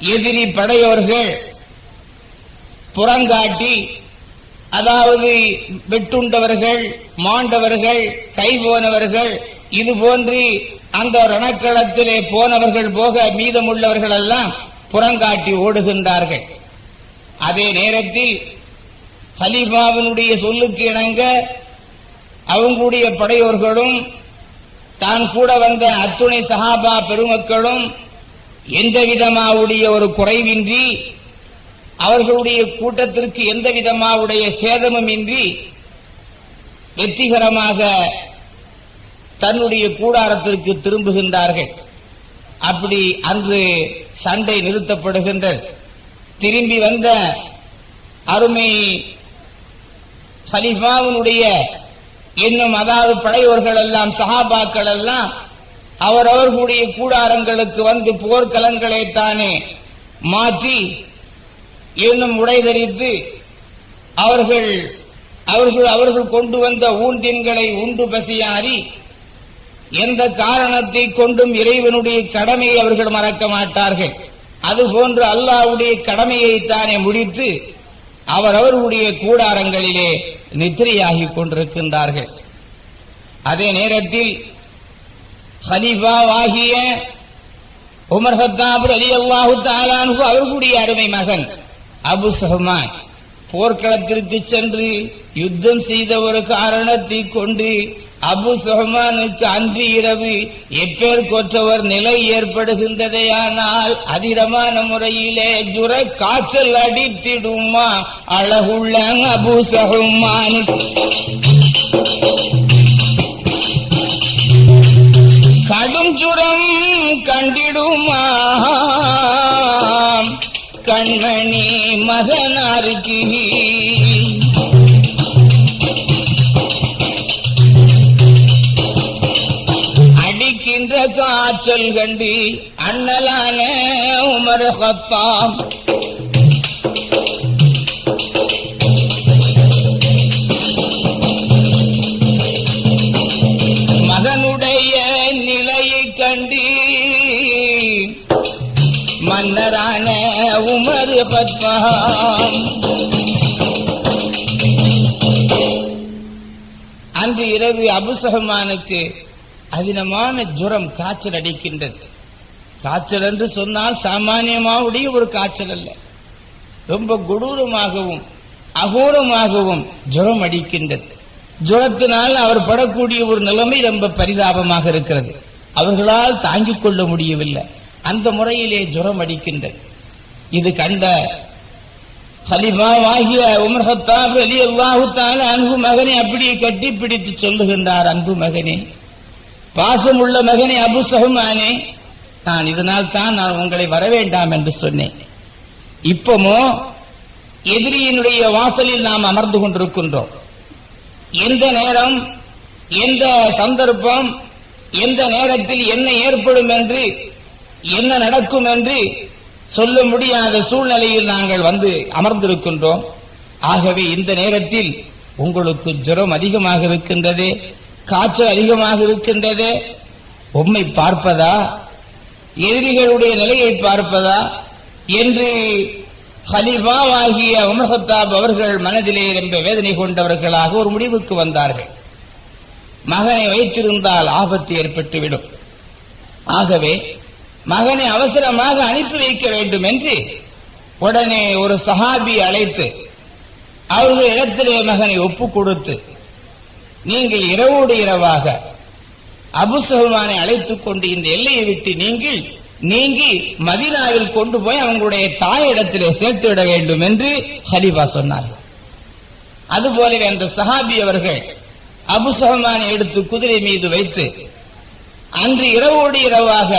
எதிரி படையோர்கள் புறங்காட்டி அதாவது வெட்டுண்டவர்கள் மாண்டவர்கள் கை போனவர்கள் இது போன்று அந்த ரணக்களத்திலே போனவர்கள் போக மீதமுள்ளவர்கள் எல்லாம் புறங்காட்டி ஓடுகின்றார்கள். அதே நேரத்தில் ஹலீஃபாவினுடைய சொல்லுக்கு இணங்க அவங்களுடைய படையோர்களும் தான் கூட வந்த அத்துணை சஹாபா பெருமக்களும் எந்த விதமாவுடைய ஒரு குறைவின்றி அவர்களுடைய கூட்டத்திற்கு எந்த விதமாவுடைய சேதமும் இன்றி வெற்றிகரமாக தன்னுடைய கூடாரத்திற்கு திரும்புகின்றார்கள். அப்படி அன்று சண்டை நிறுத்தப்படுகின்றது. திரும்பி வந்த அருமை ஹலிஃபாவினுடைய இன்னும் அதாவது படையோர்கள் எல்லாம் சஹாபாக்கள் எல்லாம் அவரவர்களுடைய கூடாரங்களுக்கு வந்து போர்க்கலங்களை தானே மாற்றி இன்னும் உடை தரித்து அவர்கள் அவர்கள் அவர்கள் கொண்டு வந்த ஊந்தின்களை உண்டு பசியாறி எந்த காரணத்தை கொண்டும் இறைவனுடைய கடமையை அவர்கள் மறக்க மாட்டார்கள். அதுபோன்று அல்லாவுடைய கடமையை தானே முடித்து அவரவர்களுடைய கூடாரங்களிலே நித்திரையாகிக் கொண்டிருக்கின்றார்கள். அதே நேரத்தில் ஹலீஃபாவாகிய உமர் ஹத்தாப் அலி அல்லாஹு தாலானு அவர்களுடைய அருமை மகன் அபு சஹ்மான் போர்க்களத்திற்கு சென்று யுத்தம் செய்த ஒரு காரணத்தை கொண்டு அபு சுஹமானுக்கு அன்று இரவு எப்பேர் கொற்றவர் நிலை ஏற்படுகின்றதையானால் அதிரமான முறையிலே ஜுர காய்ச்சல் அடித்திடுமா அழகுள்ள அபு சஹ்மான் மகனாருக்கு. அடிக்கின்ற காய்ச்சல் கண்டு அண்ணலான உமர் ஹத்தாம் அன்று இரவு அபுசகமானுக்கு அதினமான ஜுரம் காய்ச்சல் அடிக்கின்றது. காய்ச்சல் என்று சொன்னால் சாமானியமாவுடைய ஒரு காய்ச்சல் அல்ல. ரொம்ப கொடூரமாகவும் அகோரமாகவும் ஜுரம் அடிக்கின்றது. ஜுரத்தினால் அவர் படக்கூடிய ஒரு நிலைமை ரொம்ப பரிதாபமாக இருக்கிறது. அவர்களால் தாங்கிக் கொள்ள முடியவில்லை. அந்த முறையிலே ஜுரம் அடிக்கின்றது. இது கண்ட ஹலிபாவாகிய உமர் ஹத்தாப் அலி அல்லாஹு அன்பு மகனை அப்படியே கட்டிப்பிடித்து சொல்லுகின்றார் அன்பு மகனே பாசமுள்ள மகனே அபு சஹ்மானே நான் இதனால் தான் நான் உங்களை வரவேண்டாம் என்று சொன்னேன். இப்பமோ எதிரியினுடைய வாசலில் நாம் அமர்ந்து கொண்டிருக்கின்றோம். எந்த நேரம் எந்த சந்தர்ப்பம் எந்த நேரத்தில் என்ன ஏற்படும் என்று என்ன நடக்கும் என்று சொல்ல முடியாத சூழ்நிலையில் நாங்கள் வந்து அமர்ந்திருக்கின்றோம். ஆகவே இந்த நேரத்தில் உங்களுக்கு ஜுரம் அதிகமாக இருக்கின்றது காய்ச்சல் அதிகமாக இருக்கின்றது. உம்மை பார்ப்பதா? எதிரிகளுடைய நிலையை பார்ப்பதா? என்று ஹலிபாவாகிய உமர்ஹத்தாப் அவர்கள் மனதிலே ரொம்ப வேதனை கொண்டவர்களாக ஒரு முடிவுக்கு வந்தார்கள். மகனை வைத்திருந்தால் ஆபத்து ஏற்பட்டுவிடும். ஆகவே மகனை அவசரமாக அனுப்பி வைக்க வேண்டும் என்று உடனே ஒரு சஹாபி அழைத்து அவர்கள் இடத்திலே மகனை ஒப்பு கொடுத்து நீங்கள் இரவோடு இரவாக அபுசகுமானை அழைத்துக் கொண்டு இந்த எல்லையை விட்டு நீங்கள் நீங்கி மதினாவில் கொண்டு போய் அவங்களுடைய தாயிடத்திலே சேர்த்து விட வேண்டும் என்று ஹரிபா சொன்னார்கள். அதுபோலவே அந்த சஹாபி அவர்கள் அபுசகமானை எடுத்து குதிரை மீது வைத்து அன்று இரவோடு இரவாக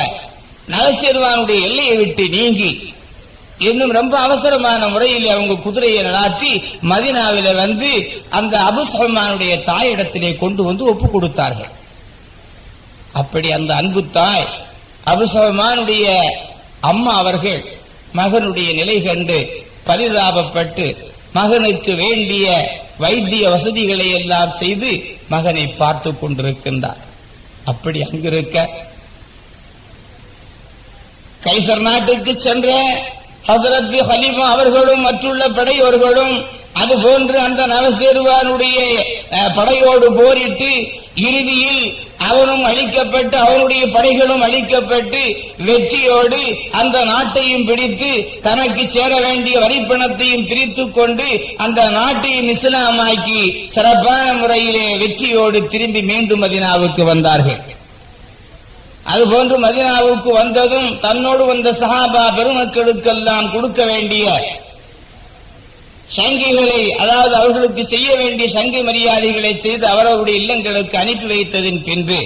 நரசிறுவானுடைய எல்லையை விட்டு நீங்கி இன்னும் ரொம்ப அவசரமான முறையில் அவங்க குதிரையை நடாத்தி மதினாவில வந்து அந்த அபுசல்மானுடைய தாயிடத்திலே கொண்டு வந்து ஒப்பு கொடுத்தார்கள். அப்படி அந்த அன்பு தாய் அபுசல்மானுடைய அம்மா அவர்கள் மகனுடைய நிலை கண்டு பரிதாபப்பட்டு மகனுக்கு வேண்டிய வைத்திய வசதிகளை எல்லாம் செய்து மகனை பார்த்து கொண்டிருக்கின்றார். அப்படி அங்கிருக்க கைசர் நாட்டுக்கு சென்ற ஹசரத் ஹலீமா அவர்களும் மற்றுள்ள படையோர்களும் அதுபோன்று அந்த நவசேருவானுடைய படையோடு போரிட்டு இறுதியில் அவனும் அழிக்கப்பட்டு அவனுடைய படைகளும் அழிக்கப்பட்டு வெற்றியோடு அந்த நாட்டையும் பிடித்து தனக்கு சேர வேண்டிய வரிப்பணத்தையும் பிரித்துக் கொண்டு அந்த நாட்டையும் இஸ்லாமாக்கி சிறப்பான முறையிலே வெற்றியோடு திரும்பி மீண்டும் மதினாவுக்கு வந்தார்கள். அதுபோன்று மதினாவுக்கு வந்ததும் தன்னோடு வந்த சஹாபா பெருமக்களுக்கெல்லாம் கொடுக்க வேண்டிய சங்கிகளை அதாவது அவர்களுக்கு செய்ய வேண்டிய சங்கி மரியாதைகளை செய்து அவரவருடைய இல்லங்களுக்கு அனுப்பி வைத்ததின் பின்பு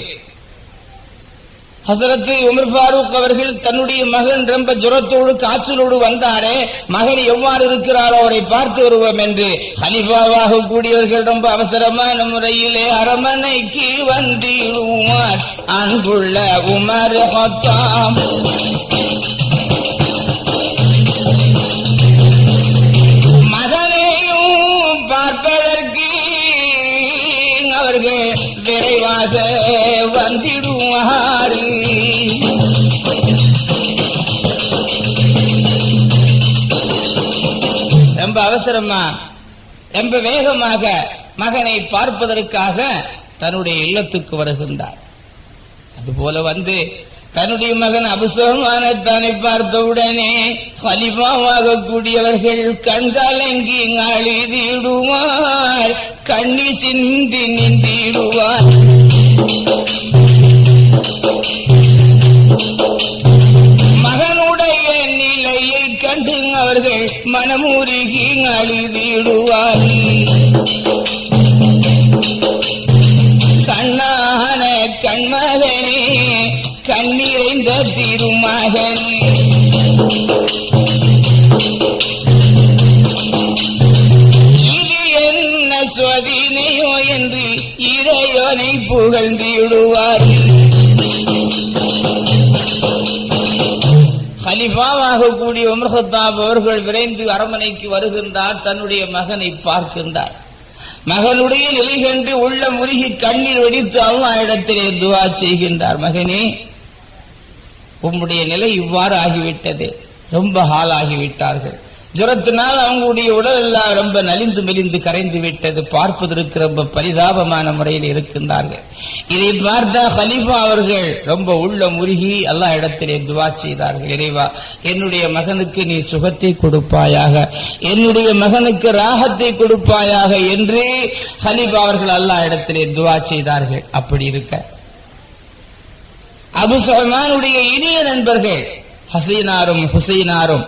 ஹசரத்து உமர் ஃபாரூக் அவர்கள் தன்னுடைய மகன் ரொம்ப ஜுரத்தோடு காய்ச்சலோடு வந்தாரே மகன் எவ்வாறு இருக்கிறாரோ அவரை பார்த்து வருவோம் என்று. ஹலிபாவாக கூடியவர்கள் ரொம்ப அவசரமான முறையிலே அரமனைக்கு வந்திடுவார் அன்புள்ள உமர் ஹத்தாம். மகனையும் பார்ப்பதற்கு அவர்கள் விரைவாக வந்திடுவார். ரொம்ப அவசரமா ரொம்ப வேகமாக மகனை பார்ப்பதற்காக தன்னுடைய இல்லத்துக்கு வருகின்றார். அதுபோல வந்து தன்னுடைய மகன் அபுசகமானத்தானை பார்த்தவுடனே ஹலிஃபாவாக கூடியவர்கள் கண்காலங்கி அழுதிடுவார் கண்ணி சிந்தி நின்றிடுவார் மகனுடைய நிலையை கண்டு அவர்கள் மனமுருகி அழுதிடுவார் மகன். இது என்ன சுவதினையோ என்று இறையோனை புகழ்ந்திடுவார் ஹலிஃபாவாக கூடிய உமர்ஹத்தாப் அவர்கள் விரைந்து அரமனைக்கு வருகின்றார் தன்னுடைய மகனை பார்க்கின்றார். மகனுடைய நிலை கண்டு உள்ள முருகி கண்ணீர் வெடித்து அல்லாஹ் இடத்திலே துவா செய்கின்றார். மகனே உம்முடைய நிலை இவ்வாறு ஆகிவிட்டது ரொம்ப ஆளாகிவிட்டார்கள் ஜுரத்தினால் அவங்களுடைய உடல் எல்லாம் ரொம்ப நலிந்து மெலிந்து கரைந்து விட்டது. பார்ப்பதற்கு ரொம்ப பரிதாபமான முறையில் இருக்கின்றார்கள். இதை பார்த்த ஹலீஃபா அவர்கள் ரொம்ப உள்ள முருகி எல்லா இடத்திலே துவா செய்தார்கள். இறைவா என்னுடைய மகனுக்கு நீ சுகத்தை கொடுப்பாயாக என்னுடைய மகனுக்கு ராகத்தை கொடுப்பாயாக என்று ஹலீஃபா அவர்கள் அல்லா இடத்திலே துவா செய்தார்கள். அப்படி இருக்க அபு சுலைமானுடைய இனிய நண்பர்கள் ஹசீனாரும் ஹுசைனாரும்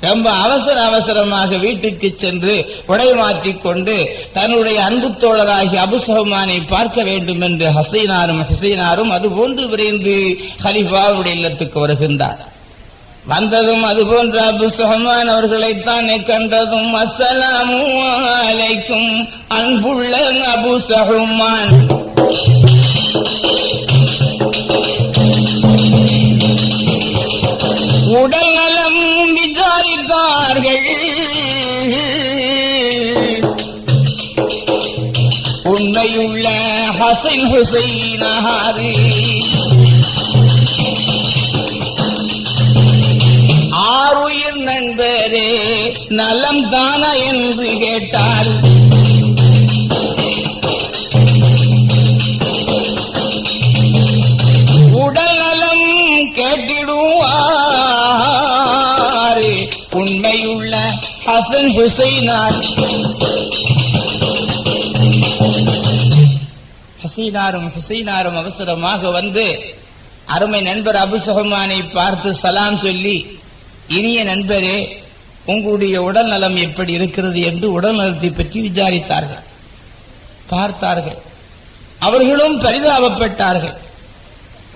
ரொம்ப அவசர அவசரமாக வீட்டுக்கு சென்று உடை மாற்றிக் கொண்டு தன்னுடைய அன்பு தோழராகி அபுசஹமானை பார்க்க வேண்டும் என்று ஹசைனாரும் ஹுசைனாரும் அதுபோன்று விரைந்து ஹலிஃபாவுடைய இல்லத்துக்கு வருகின்றார். வந்ததும் அதுபோன்ற அபு சுஹமான் அவர்களைத்தான் கண்டதும் அஸ்ஸலாமு அலைக்கும் அன்புள்ள அபு சுஹமான் உடல் நலம் விசாரித்தார்கள் உண்மையுள்ள ஹசன் ஹுசைனாரு ஆறுயிர் நண்பரே நலம் தானா என்று கேட்டார் ஹசன் ஹுசைனார் uh, ஹசீனாரும் ஹுசைனாரும் அவசரமாக வந்து அருமை நண்பர் அபு பார்த்து சலாம் சொல்லி இனிய நண்பரே உங்களுடைய உடல் நலம் எப்படி இருக்கிறது என்று உடல் நலத்தை பற்றி விசாரித்தார்கள். பார்த்தார்கள். அவர்களும் பரிதாபப்பட்டார்கள்.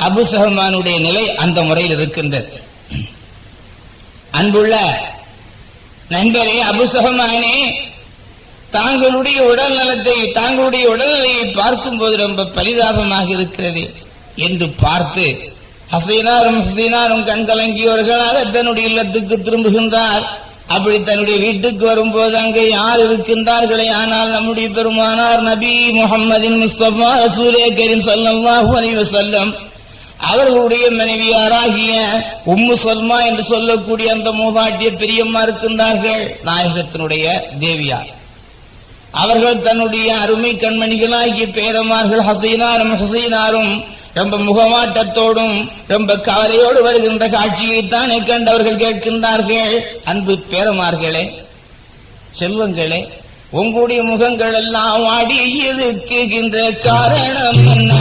அபுசகமானுடைய நிலை அந்த முறையில் இருக்கின்றது. அன்புள்ள நண்பரே அபுசகமானே தாங்களுடைய உடல் நலத்தை தாங்களுடைய உடல்நிலையை பார்க்கும்போது ரொம்ப பரிதாபமாக இருக்கிறது என்று பார்த்து ஹசைனாரும் ஹசைனாரும் கண்கலங்கியவர்களாக தன்னுடைய இல்லத்துக்கு திரும்புகின்றார். அப்படி தன்னுடைய வீட்டுக்கு வரும்போது அங்கே யார் இருக்கின்றார்களே? ஆனால் நம்முடைய பெருமானார் நபி முகம்மதின் முஸ்தபா ரசூலே கரீம் சொல்லம் அலைஹி சொல்லம் அவர்களுடைய மனைவியாராகிய உம்மு சல்மா என்று சொல்லக்கூடிய அந்த மூதாட்டிய பெரியம்மா இருக்கின்றார்கள் நாயகத்தினுடைய தேவியார். அவர்கள் தன்னுடைய அருமை கண்மணிகளாகிய பேரமார்கள் ஹசீனாரும் ஹசீனாரும் ரொம்ப முகமாட்டத்தோடும் ரொம்ப கவலையோடு வருகின்ற காட்சியைத்தானே கண்டவர்கள் கேட்கின்றார்கள். அன்பு பேரமார்களே செல்வங்களே உங்களுடைய முகங்கள் எல்லாம் அடி இருக்குகின்ற காரணம் என்ன?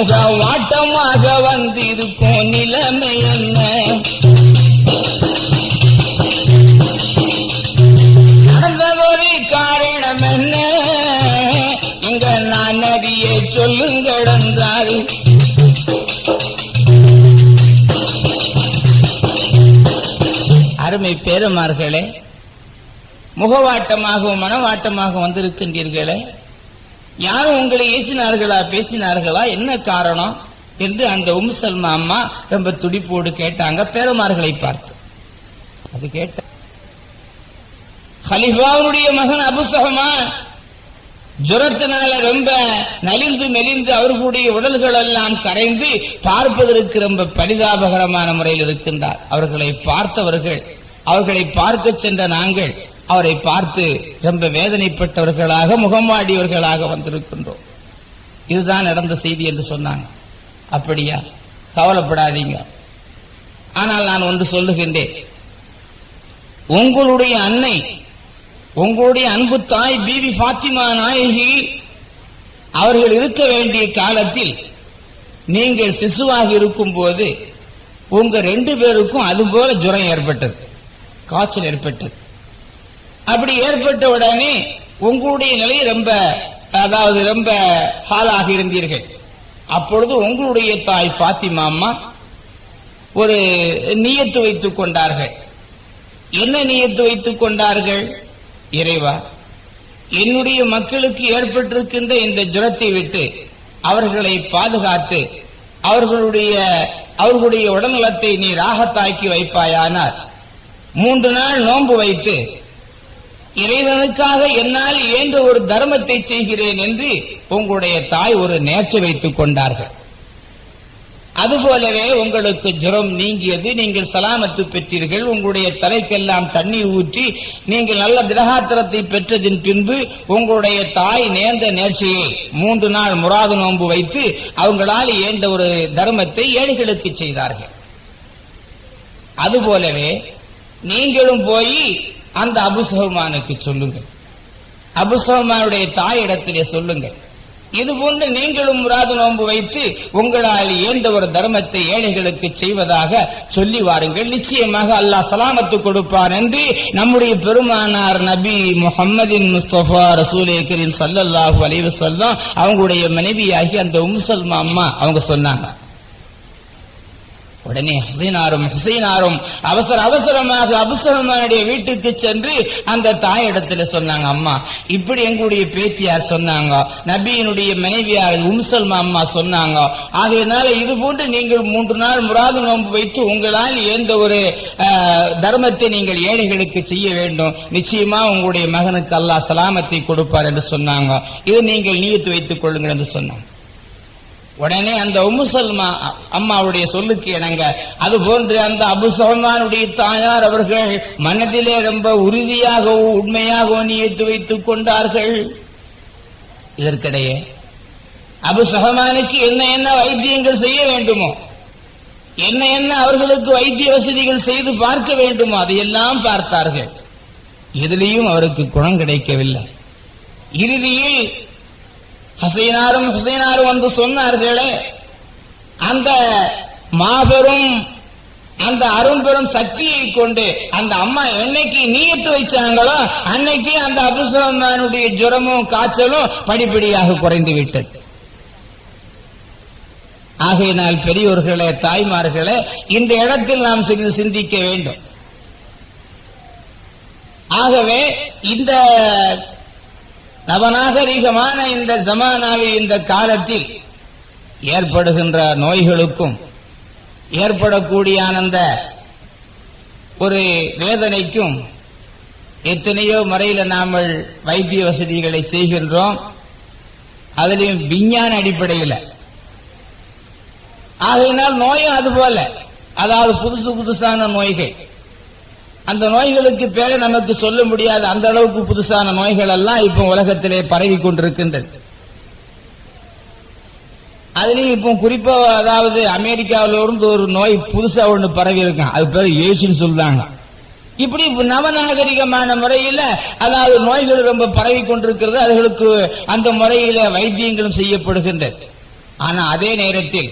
முக வாட்டமாக வந்திருக்கும் நிலைமை என்ன? நடந்ததொரு காரணம் என்ன? இங்க நான் அறிய சொல்லுங்கள் அருமை பேரமார்களே முகவாட்டமாகவும் மனவாட்டமாக வந்திருக்கின்றீர்களே யாரும் உங்களை ஏசினார்களா பேசினார்களா? என்ன காரணம்? என்று அந்த உம் சல்மா அம்மா ரொம்ப துடிப்போடு கேட்டாங்க. பேரமார்களை பார்த்து. அது கேட்ட ஹலிஃபாவுடைய மகன் அபுசகமா ஜுரத்தினால ரொம்ப நலிந்து மெலிந்து அவர்களுடைய உடல்கள் எல்லாம் கரைந்து பார்ப்பதற்கு ரொம்ப பரிதாபகரமான முறையில் இருக்கின்றார். அவர்களை பார்த்தவர்கள் அவர்களை பார்க்க சென்ற நாங்கள் அவரை பார்த்து ரொம்ப வேதனைப்பட்டவர்களாக முகமாடியவர்களாக வந்திருக்கின்றோம். இதுதான் நடந்த செய்தி என்று சொன்னாங்க. அப்படியா? கவலைப்படாதீங்க. ஆனால் நான் ஒன்று சொல்லுகின்றேன். உங்களுடைய அன்னை உங்களுடைய அன்பு தாய் பிபி பாத்திமா நாயகி அவர்கள் இருக்க வேண்டிய காலத்தில் நீங்கள் சிசுவாக இருக்கும் போது உங்க ரெண்டு பேருக்கும் அதுபோல ஜுரம் ஏற்பட்டது காய்ச்சல் ஏற்பட்டது. அப்படி ஏற்பட்ட உடனே உங்களுடைய நிலை ரொம்ப அதாவது ரொம்ப ஹாலாக இருந்தீர்கள். அப்பொழுது உங்களுடைய தாய் பாத்திமா அம்மா ஒரு நீயத்து வைத்துக் கொண்டார்கள். என்ன நீயத்து வைத்துக் கொண்டார்கள்? இறைவா என்னுடைய மக்களுக்கு ஏற்பட்டிருக்கின்ற இந்த ஜுரத்தை விட்டு அவர்களை பாதுகாத்து அவர்களுடைய அவர்களுடைய உடல்நலத்தை நீ ராகத்தாக்கி வைப்பாயானார் மூன்று நாள் நோன்பு வைத்து இறைவனுக்காக என்னால் இயன்ற ஒரு தர்மத்தை செய்கிறேன் என்று உங்களுடைய தாய் ஒரு நேர்ச்சி வைத்துக் கொண்டார்கள். அதுபோலவே உங்களுக்கு ஜுரம் நீங்கியது நீங்கள் சலாமத்து பெற்றீர்கள் உங்களுடைய தலைக்கெல்லாம் தண்ணீர் ஊற்றி நீங்கள் நல்ல திரகாத்திரத்தை பெற்றதின் பின்பு உங்களுடைய தாய் நேர்ந்த நேர்ச்சியை மூன்று நாள் முராது நோன்பு வைத்து அவங்களால் ஏந்த ஒரு தர்மத்தை ஏழைகளுக்கு செய்தார்கள். அதுபோலவே நீங்களும் போய் அந்த அபுசஹமானுக்கு சொல்லுங்கள். அபுசஹமானுடைய தாயிடத்திலே சொல்லுங்கள். இது போன்று நீங்களும் முராது நோன்பு வைத்து உங்களால் இயந்த ஒரு தர்மத்தை ஏழைகளுக்கு செய்வதாக சொல்லி வாருங்கள். நிச்சயமாக அல்லாஹ் சலாமத்து கொடுப்பார் என்று நம்முடைய பெருமானார் நபி முகமதின் முஸ்தபா ரசூலே கரீம் சல்லல்லாஹு அலைஹி அவங்களுடைய மனைவியாகி அந்த உம்சல்மா அம்மா அவங்க சொன்னாங்க. உடனே ஹசீனாரும் ஹுசைனாரும் அவசர அவசரமாக அபுசலமானுடைய வீட்டுக்கு சென்று அந்த தாயிடத்துல சொன்னாங்க அம்மா இப்படி எங்களுடைய பேத்தியார் சொன்னாங்க நபியினுடைய மனைவியார் உம்சல்மா அம்மா சொன்னாங்க ஆகையினால இது போன்று நீங்கள் மூன்று நாள் முராது நோன்பு வைத்து உங்களால் எந்த ஒரு தர்மத்தை நீங்கள் ஏழைகளுக்கு செய்ய வேண்டும். நிச்சயமா உங்களுடைய மகனுக்கு அல்லாஹ் சலாமத்தை கொடுப்பார் என்று சொன்னாங்க. இது நீங்கள் நீத்து வைத்துக் கொள்ளுங்கள் என்று சொன்னாங்க. உடனே அந்த உமுசல்மா அம்மாவுடைய சொல்லுக்கு இணங்க அது போன்று அந்த அபுசல்மானுடைய தாயார் அவர்கள் மனதிலே ரொம்ப உறுதியாகவும் உண்மையாகவும் நியத்து வைத்துக் கொண்டார்கள். இதற்கிடையே அபு சஹமானுக்கு என்ன என்ன வைத்தியங்கள் செய்ய வேண்டுமோ என்ன என்ன அவர்களுக்கு வைத்திய வசதிகள் செய்து பார்க்க வேண்டுமோ அதையெல்லாம் பார்த்தார்கள். எதிலையும் அவருக்கு குணம் கிடைக்கவில்லை. இறுதியில் ஹசீனாரும் ஹுசைனாரும் வந்து சொன்னார்களே அந்த மாபெரும் அந்த அரும்பெரும் சக்தியை கொண்டு அந்த அம்மா என்னைக்கு நீயத்து வச்சாங்களோ அன்னைக்கு அந்த அபுசலமானுடைய ஜுரமும் காய்ச்சலும் படிப்படியாக குறைந்து விட்டது ஆகையினால் பெரியோர்களே தாய்மார்களே இந்த இடத்தில் நாம் சிறிது சிந்திக்க வேண்டும். ஆகவே இந்த நவநாகரிகமான இந்த ஜமானாவில் இந்த காலத்தில் ஏற்படுகின்ற நோய்களுக்கும் ஏற்படக்கூடிய அந்த ஒரு வேதனைக்கும் எத்தனையோ முறையில நாம் வைத்திய வசதிகளை செய்கின்றோம். அதிலையும் விஞ்ஞான அடிப்படையில். ஆகையினால் நோயும் அது போல அதாவது புதுசு புதுசான நோய்கள். அந்த நோய்களுக்கு பேரை நமக்கு சொல்ல முடியாது அந்த அளவுக்கு புதுசான நோய்கள் எல்லாம் இப்ப உலகத்திலே பரவி கொண்டிருக்கின்றது. அதுலயும் இப்போ குறிப்பா அதாவது அமெரிக்காவில இருந்து ஒரு நோய் புதுசா ஒண்ணு பரவி இருக்கான் அது பேர் ஏசின்னு சொல்றாங்க. இப்படி நவநாகரிகமான முறையில அதாவது நோய்கள் ரொம்ப பரவி கொண்டிருக்கிறது அதுகளுக்கு அந்த முறையில வைத்தியங்களும் செய்யப்படுகின்றது. ஆனா அதே நேரத்தில்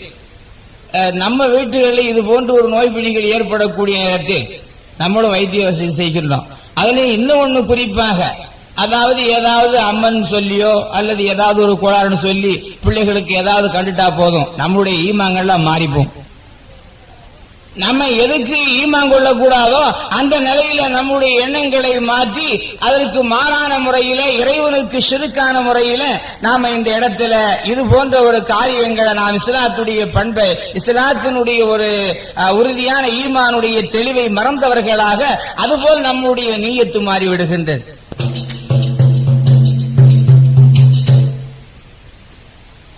அஹ், நம்ம வீட்டுகளில் இது போன்ற ஒரு நோய் பிணிகள் ஏற்படக்கூடிய நேரத்தில் நம்மளும் வைத்திய வசதி செய்கின்றோம். அதுலயும் இன்னும் ஒண்ணு குறிப்பாக அதாவது ஏதாவது அம்மன் சொல்லியோ அல்லது ஏதாவது ஒரு கோளாறுன்னு சொல்லி பிள்ளைகளுக்கு ஏதாவது கண்டுட்டா போதும். நம்முடைய ஈமாங்கள்லாம் மாறிப்போம். நம்ம எதுக்கு ஈமான் கொள்ளக்கூடாதோ அந்த நிலையில நம்முடைய எண்ணங்களை மாற்றி அதற்கு மாறான முறையில இறைவனுக்கு சிறுக்கான முறையில நாம இந்த இடத்துல இது போன்ற ஒரு காரியங்களை நாம் இஸ்லாத்துடைய பண்பை இஸ்லாத்தினுடைய ஒரு அஹ், உறுதியான ஈமானுடைய தெளிவை மறந்தவர்களாக அதுபோல் நம்முடைய நீயத்து மாறிவிடுகின்றது.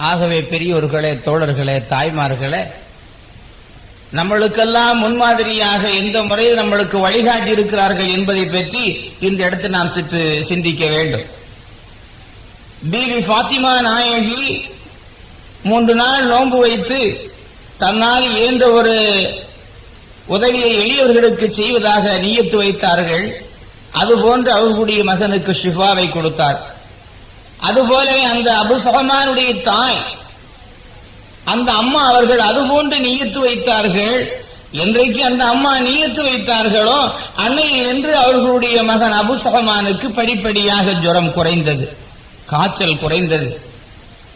ஆகவே பெரியோர்களே தோழர்களே தாய்மார்களே நம்மளுக்கெல்லாம் முன்மாதிரியாக எந்த முறையில் நம்மளுக்கு வழிகாட்டி இருக்கிறார்கள் என்பதை பற்றி இந்த இடத்தில் நாம் சிற்று சிந்திக்க வேண்டும். பிபி பாத்திமா நாயகி மூன்று நாள் நோன்பு வைத்து தன்னால் இயன்ற ஒரு உதவியை எளியவர்களுக்கு செய்வதாக நியத்து வைத்தார்கள். அதுபோன்று அவர்களுடைய மகனுக்கு ஷிஃபாவை கொடுத்தார். அதுபோலவே அந்த அபுசகமானுடைய தாய் அந்த அம்மா அவர்கள் அதுபோன்று நீயத்து வைத்தார்கள். என்றைக்கு அந்த அம்மா நீயத்து வைத்தார்களோ அன்னையில் என்று அவர்களுடைய மகன் அபுசகமானுக்கு படிப்படியாக ஜுரம் குறைந்தது காய்ச்சல் குறைந்தது.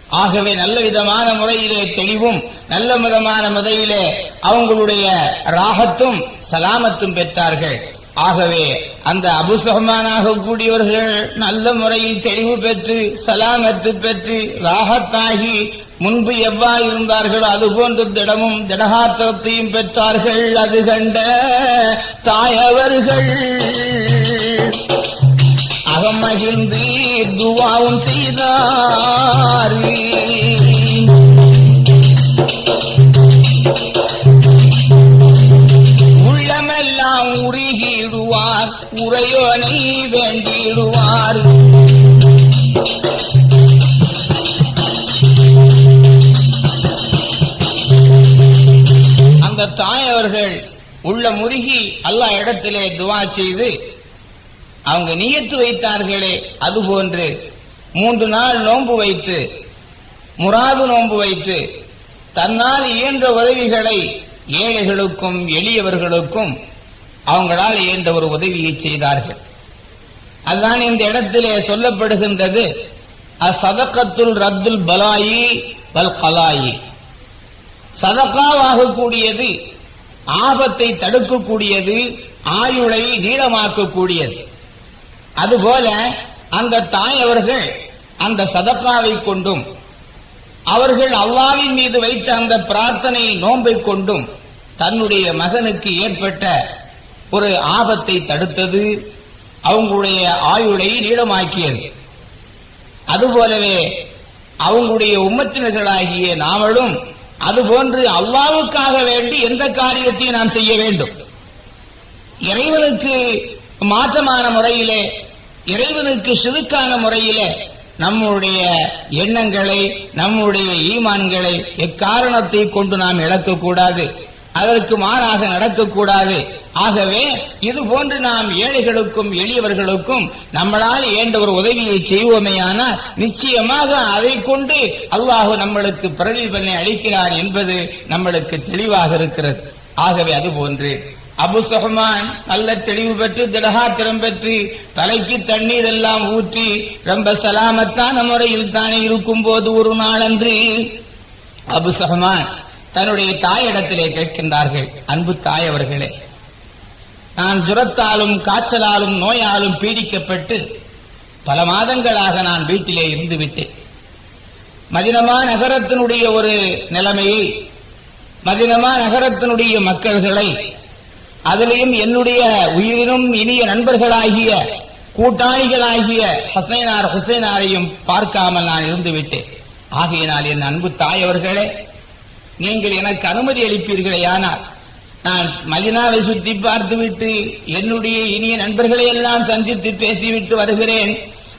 ஆகவே நல்ல விதமான முறையிலே தெளிவும் நல்ல விதமான முறையிலே அவங்களுடைய ராகத்தும் சலாமத்தும் பெற்றார்கள். ஆகவே அந்த அபுசஹமானாக கூடியவர்கள் நல்ல முறையில் தெளிவு பெற்று சலாமத்து பெற்று ராகத்தாகி முன்பு எவ்வாறு இருந்தார்களோ அதுபோன்று திடமும் திடகாத்திரத்தையும் பெற்றார்கள். அது கண்ட தாயவர்கள் அகமகிழ்ந்து துவாவும் செய்தார். உள்ளமெல்லாம் உருகிடுவார் உரையோனை வேண்டிடுவார். அந்த தாயவர்கள் உள்ள முருகி அல்லா இடத்திலே துவா செய்து அவங்க நியத்து வைத்தார்களே அதுபோன்று மூன்று நாள் நோன்பு வைத்து முராது நோன்பு வைத்து தன்னால் இயன்ற உதவிகளை ஏழைகளுக்கும் எளியவர்களுக்கும் அவங்களால் இயன்ற ஒரு உதவியை செய்தார்கள். அதுதான் இந்த இடத்திலே சொல்லப்படுகின்றது அசதக்கத்துல் ரத்துல் பலாயி வல் கலாயி. சதக்காவாகக்கூடியது ஆபத்தை தடுக்கக்கூடியது ஆயுளை நீளமாக்கக்கூடியது. அதுபோல அந்த தாய் அவர்கள் அந்த சதக்காவை கொண்டும் அவர்கள் அல்லாவின் மீது வைத்த அந்த பிரார்த்தனை நோன்பை கொண்டும் தன்னுடைய மகனுக்கு ஏற்பட்ட ஒரு ஆபத்தை தடுத்தது அவங்களுடைய ஆயுளை நீளமாக்கியது. அதுபோலவே அவங்களுடைய உம்மத்தினர்களாகிய நாமளும் அதுபோன்று அல்லாவுக்காக வேண்டி எந்த காரியத்தையும் நாம் செய்ய வேண்டும். இறைவனுக்கு மாற்றமான முறையிலே இறைவனுக்கு சிறுக்கான முறையிலே நம்முடைய எண்ணங்களை நம்முடைய ஈமான்களை எக்காரணத்தை கொண்டு நாம் இழக்கக்கூடாது. அதற்கு மாறாக நடக்கக்கூடாது. ஆகவே இது போன்று நாம் ஏழைகளுக்கும் எளியவர்களுக்கும் நம்மளால் ஏண்ட ஒரு உதவியை செய்வோமேயானால் நிச்சயமாக அதை கொண்டு அல்லாஹ் நம்மளுக்கு பிரதிபலனை அளிக்கிறார் என்பது நம்மளுக்கு தெளிவாக இருக்கிறது. ஆகவே அது போன்று அபு சுஹமான் நல்ல தெளிவு பெற்று திடகாத்திரம் பெற்று தலைக்கு தண்ணீர் எல்லாம் ஊற்றி ரொம்ப சலாமத்தான முறையில் தானே இருக்கும் போது ஒரு நாளன்று அபு சுஹமான் தன்னுடைய தாயிடத்திலே கேட்கின்றார்கள் அன்பு தாய் அவர்களே நான் ஜுரத்தாலும் காய்ச்சலாலும் நோயாலும் பீடிக்கப்பட்டு பல மாதங்களாக நான் வீட்டிலே இருந்து விட்டேன் மதினமா நகரத்தினுடைய ஒரு நிலைமையை மதினமா நகரத்தினுடைய மக்கள்களை அதிலையும் என்னுடைய உயிரினும் இனிய நண்பர்களாகிய கூட்டாளிகளாகிய ஹசைனார் ஹுசைனாரையும் பார்க்காமல் நான் இருந்து விட்டேன் ஆகையினால் என் அன்பு தாய் அவர்களே நீங்கள் எனக்கு அனுமதி அளிப்பீர்களே ஆனால் நான் மதினாவை சுத்தி பார்த்துவிட்டு என்னுடைய இனிய நண்பர்களை எல்லாம் சந்தித்து பேசிவிட்டு வருகிறேன்.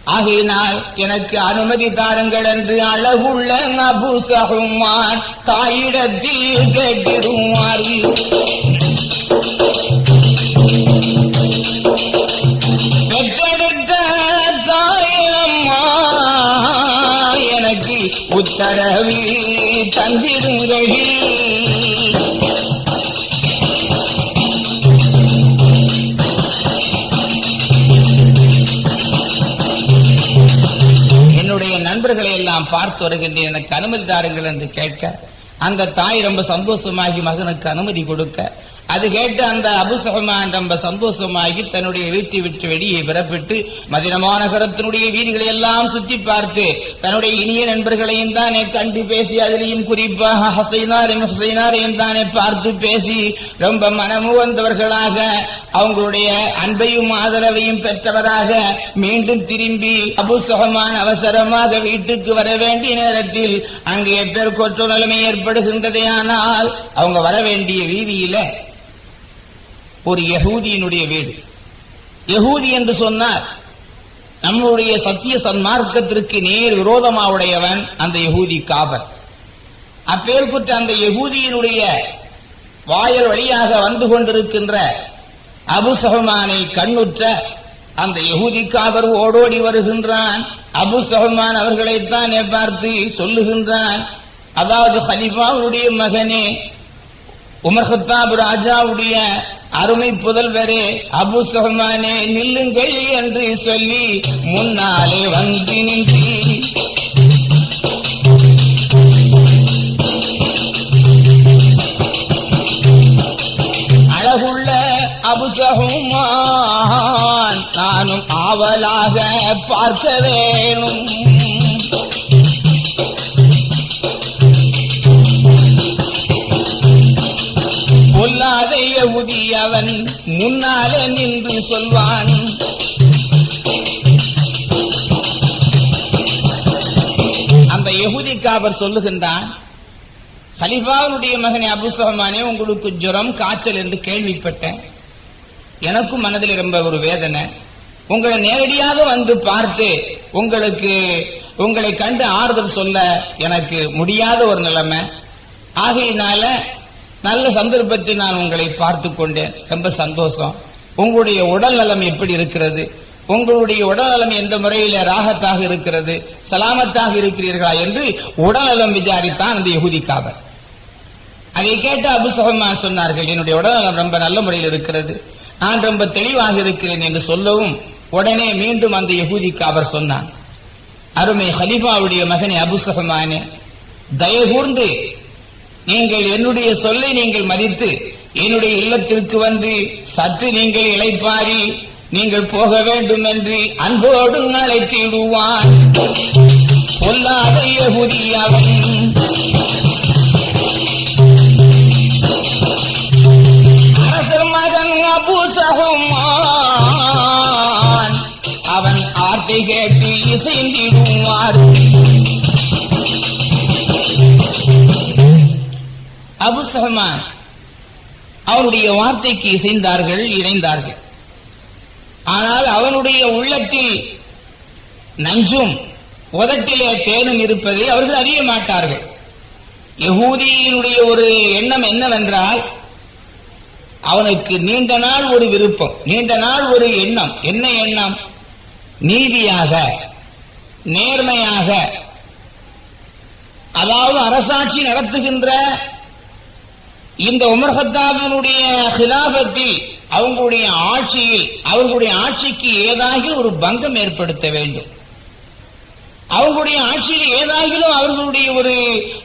ஆகையினால் எனக்கு அனுமதி தாருங்கள் என்று அழகுள்ள நபு தாயிடத்தில் கேட்டிடுவார் பெற்றெடுத்த தாயம்மா எனக்கு உத்தரவி தந்திருங்கள் நான் பார்த்து வருகின்றேன் எனக்கு அனுமதி தாருங்கள் என்று கேட்க அந்த தாய் ரொம்ப சந்தோஷமாகி மகனுக்கு அனுமதி கொடுக்க அது கேட்டு அந்த அபுசகமான் ரொம்ப சந்தோஷமாகி தன்னுடைய வீட்டை விட்டு வெளியே பிறப்பிட்டு மதினமா நகரத்தினுடைய வீதிகளை எல்லாம் சுற்றி பார்த்து தன்னுடைய இனிய நண்பர்களையும் தானே கண்டு பேசி அதிலையும் குறிப்பாக ஹசைனாரையும் ஹுசைனாரையும் தானே பார்த்து பேசி ரொம்ப மனமுவந்தவர்களாக அவங்களுடைய அன்பையும் ஆதரவையும் பெற்றவராக மீண்டும் திரும்பி அபு அவசரமாக வீட்டுக்கு வர வேண்டிய நேரத்தில் அங்கே பெருக்கொற்ற நிலைமை ஏற்படுகின்றதே ஆனால் அவங்க வர வேண்டிய வீதியில ஒரு யகூதியினுடைய வீடு. யகூதி என்று சொன்னார் நம்முடைய சத்திய சன்மார்க்கத்திற்கு நேர் விரோதமா உடையவன் அந்த யகூதி காபர். அப்பேற்பட்ட அந்த யகூதியினுடைய வாயல் வழியாக வந்து கொண்டிருக்கின்ற அபுசஹமானை கண்ணுற்ற அந்த யகூதி காபர் ஓடோடி வருகின்றான். அபு சஹமான் அவர்களைத்தான் பார்த்து சொல்லுகின்றான் அதாவது ஹலிஃபாவுடைய மகனே உமர்ஹத்தாப் ராஜாவுடைய அருமை புதல்வரே அபு சுஹமானே நில்லுங்கள் என்று சொல்லி முன்னாலே வந்து நின்று. அழகுள்ள அபுசகுமான் நானும் ஆவலாக பார்க்க வேணும். பொல்லாத யகுதி அவன் முன்னாலே நின்று சொல்வான். அந்த எகுதி காபர் சொல்லுகின்றான் ஹலிஃபாவுடைய மகனே அபுசகமானே உங்களுக்கு ஜுரம் காய்ச்சல் என்று கேள்விப்பட்டேன். எனக்கும் மனதில் ரொம்ப ஒரு வேதனை. உங்களை நேரடியாக வந்து பார்த்து உங்களுக்கு உங்களை கண்டு ஆறுதல் சொல்ல எனக்கு முடியாத ஒரு நிலைமை. ஆகையினால நல்ல சந்தர்ப்பத்தில் நான் உங்களை பார்த்து கொண்டேன். ரொம்ப சந்தோஷம். உங்களுடைய உடல் நலம் எப்படி இருக்கிறது? உங்களுடைய உடல் நலம் எந்த முறையில ராகத்தாக இருக்கிறது? சலாமத்தாக இருக்கிறீர்களா என்று உடல்நலம் விசாரித்தான் அந்த யகுதிக்காவர் அதை கேட்டு அபு சொன்னார்கள் என்னுடைய உடல் நலம் ரொம்ப நல்ல முறையில் இருக்கிறது. நான் ரொம்ப தெளிவாக இருக்கிறேன் என்று சொல்லவும் உடனே மீண்டும் அந்த யகுதிக்கு அவர் சொன்னான். அருமை ஹலிபாவுடைய மகனே அபுசகமானே தயகூர்ந்து நீங்கள் என்னுடைய சொல்லை நீங்கள் மதித்து என்னுடைய இல்லத்திற்கு வந்து சற்று நீங்கள் இளைப்பாரி நீங்கள் போக வேண்டும் என்று அன்போடு அழைத்திடுவான் பொல்லாத யகுதி அவன் அரசர் மகன் அபூசகுமான். அவன் ஆர்த்தை கேட்டு இசைந்திடுவார். அபு சஹமான் அவனுடைய வார்த்தைக்கு இசைந்தார்கள் இணைந்தார்கள். ஆனால் அவனுடைய உள்ளத்தில் நஞ்சும் உதட்டிலே தேனும் இருப்பதை அவர்கள் அறிய மாட்டார்கள். யகூதியினுடைய ஒரு எண்ணம் என்னவென்றால் அவனுக்கு நீண்ட நாள் ஒரு விருப்பம் நீண்ட நாள் ஒரு எண்ணம். என்ன எண்ணம்? நீதியாக நேர்மையாக அதாவது அரசாட்சி நடத்துகின்ற இந்த உமர் ஹத்தாபினுடைய ஹிலாபத்தில் அவங்களுடைய ஆட்சியில் அவர்களுடைய ஆட்சிக்கு ஏதாகி ஒரு பங்கம் ஏற்படுத்த வேண்டும். அவங்களுடைய ஆட்சியில் ஏதாகிலும் அவர்களுடைய ஒரு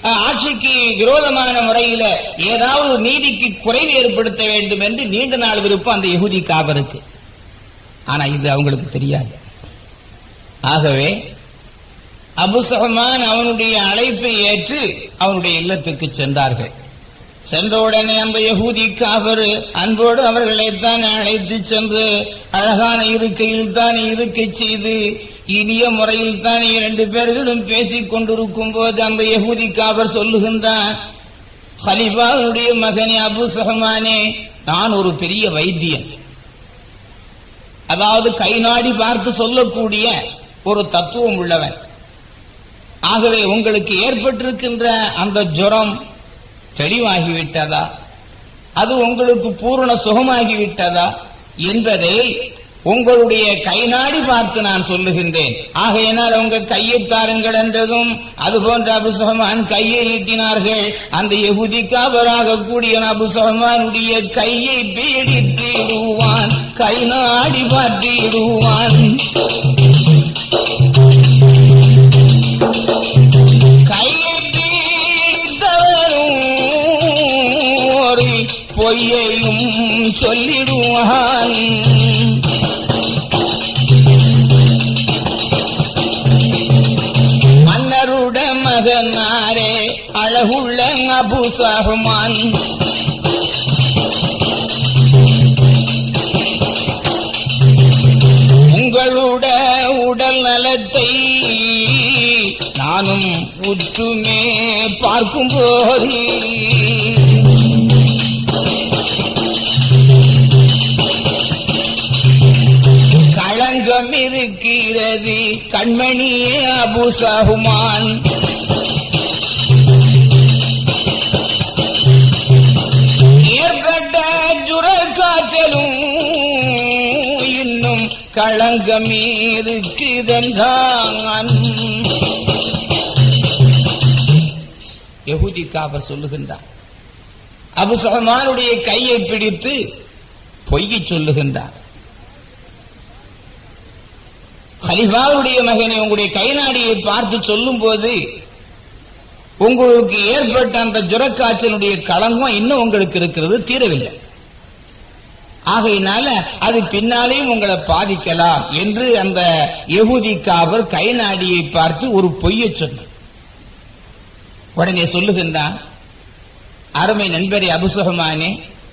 ஆட்சிக்கு விரோதமான முறையில ஏதாவது ஒரு நீதிக்கு குறைவு ஏற்படுத்த வேண்டும் என்று நீண்ட நாள் விருப்பம் அந்த யகுதி காபருக்கு. ஆனா இது அவங்களுக்கு தெரியாது. ஆகவே அபுசகமான் அவனுடைய அழைப்பை ஏற்று அவனுடைய இல்லத்திற்கு சென்றார்கள். சென்றவுடனே அந்த யகூதி காபர் அன்போடு அவர்களைத்தான் அழைத்து சென்று அழகான இருக்கையில் தான் இருக்கை செய்து இனிய முறையில் தான் இரண்டு பேர்களும் பேசிக் கொண்டிருக்கும் போது அந்த யகூதி காபர் சொல்லுகின்றான் ஹலிபாவுடைய மகனே அபு சஹமானே நான் ஒரு பெரிய வைத்தியன். அதாவது கை நாடி பார்த்து சொல்லக்கூடிய ஒரு தத்துவம் உள்ளவன். ஆகவே உங்களுக்கு ஏற்பட்டிருக்கின்ற அந்த ஜுரம் தெளிவாகிவிட்டதா? அது உங்களுக்கு பூரண சுகமாகிவிட்டதா? என்பதை உங்களுடைய கை நாடி பார்த்து நான் சொல்லுகின்றேன். ஆகையினால் உங்க கையை தாருங்கள் என்றதும் அது போன்ற அபுசகமான் கையை நீட்டினார்கள். அந்த எகுதிக்காவராக கூடிய அபுசகமானுடைய கையை பீடித்திடுவான். கை நாடி பார்த்திடுவான் பொய்யையும் சொல்லிடுவான். மன்னருட மகனாரே அழகுள்ள அபு சஹ்மான் உங்களுட உடல் நலத்தை நானும் உற்றுமே பார்க்கும் போதே இருக்கிறது கண்மணியே அபு சஹுமான். ஏற்பட்ட ஜுர காய்ச்சலும் இன்னும் களங்கம் இருக்குதென்றான் யகுதி காபர் சொல்லுகின்றார். அபு சஹமானுடைய கையை பிடித்து பொய்யை சொல்லுகின்றார். ஹலிஃபாவுடைய மகனை உங்களுடைய கைநாடியை பார்த்து சொல்லும் போது உங்களுக்கு ஏற்பட்ட அந்த ஜுரக்காய்ச்சலுடைய களங்கம் இன்னும் உங்களுக்கு இருக்கிறது தீரவில்லை. ஆகையினால அது பின்னாலேயும் உங்களை பாதிக்கலாம் என்று அந்த யகுதி காவர் கைநாடியை பார்த்து ஒரு பொய்யை சொன்னார். உடனே சொல்லுகின்றான் அருமை நண்பரே அபுசுகமானே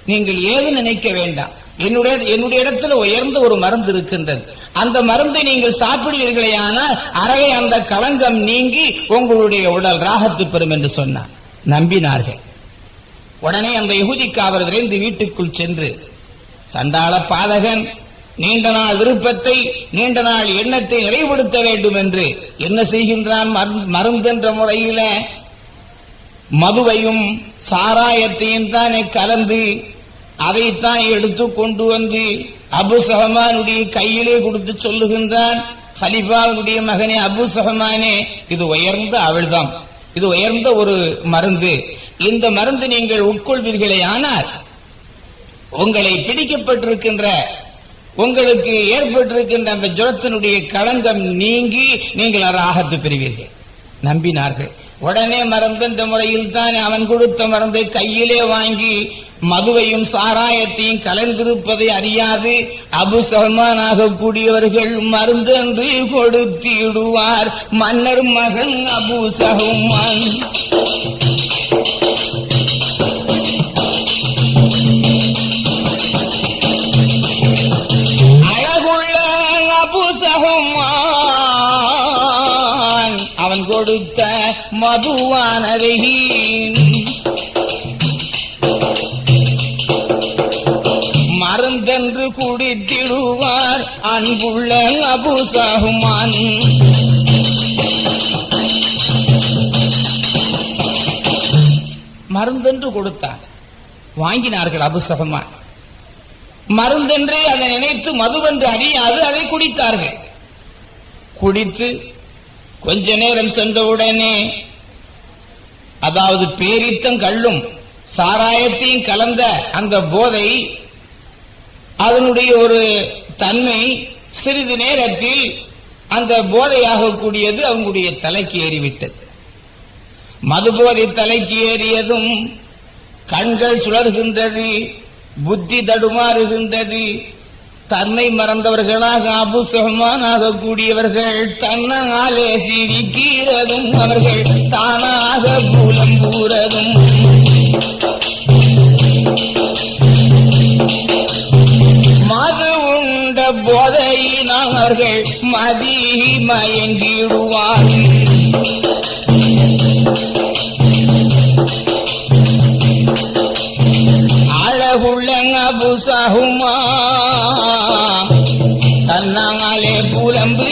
நீங்கள் ஏது நினைக்க வேண்டாம். என்னுடைய என்னுடைய இடத்துல உயர்ந்த ஒரு மருந்து இருக்கின்றது. அந்த மருந்தை நீங்கள் சாப்பிடுவீர்களே ஆனால் அறைய அந்த களங்கம் நீங்கி உங்களுடைய உடல் ராகத்து பெறும் என்று சொன்னார். நம்பினார்கள். உடனே அந்த யகுதிக்காவர் விரைந்து வீட்டுக்குள் சென்று சண்டாள பாதகன் நீண்ட நாள் விருப்பத்தை நீண்ட நாள் எண்ணத்தை நிறைவுபடுத்த வேண்டும் என்று என்ன செய்கின்றான் மருந்து- மருந்தென்ற முறையில? மதுவையும் சாராயத்தையும் தானே கலந்து அதைத்தான் எடுத்து கொண்டு வந்து அபு சஹமானுடைய கையிலே கொடுத்து சொல்லுகின்றான். ஹலிபாவுடைய மகனே அபு சஹமானே இது உயர்ந்த அவள்தான் இது உயர்ந்த ஒரு மருந்து. இந்த மருந்து நீங்கள் உட்கொள்வீர்களே ஆனால் உங்களை பிடிக்கப்பட்டிருக்கின்ற உங்களுக்கு ஏற்பட்டிருக்கின்ற அந்த ஜுரத்தினுடைய களங்கம் நீங்கி நீங்கள் ராகத்து பெறுவீர்கள். நம்பினார்கள். உடனே மறந்த முறையில் தான் அவன் கொடுத்த மருந்தை கையிலே வாங்கி மதுவையும் சாராயத்தையும் கலந்திருப்பதை அறியாது. அபு சல்மான் ஆகக்கூடியவர்கள் மருந்தென்று கொடுத்திடுவார். மன்னர் மகன் அபு சஹ்மான். அழகுள்ள அபு சஹ்மான். அவன் கொடுத்த மதுவானவை மருந்தென்று குடித்திடுவார் அன்புள்ள அபு சஹ்மான் மருந்தென்று கொடுத்தார். வாங்கினார்கள் அபு சஹ்மான் மருந்தென்றே அதை நினைத்து மதுவென்று அறியாது அதை குடித்தார்கள். குடித்து கொஞ்ச நேரம் சென்றவுடனே அதாவது பேரித்தம் கள்ளும் சாராயத்தையும் கலந்த அந்த போதை அதனுடைய ஒரு தன்மை சிறிது நேரத்தில் அந்த போதையாக கூடியது அவங்களுடைய தலைக்கு ஏறிவிட்டது. மதுபோதை தலைக்கு ஏறியதும் கண்கள் சுழறுகின்றது புத்தி தடுமாறுகின்றது தன்னை மறந்தவர்களாக அபுசகமான் ஆகக்கூடியவர்கள் தன்னாலே சிரிக்கிறதும் அவர்கள் தானாக மூலம் கூறதும். மது உண்ட போதையினால் அவர்கள் மதி மயங்கிடுவார். அழகுள்ள அபுசகுமான் புலம்பு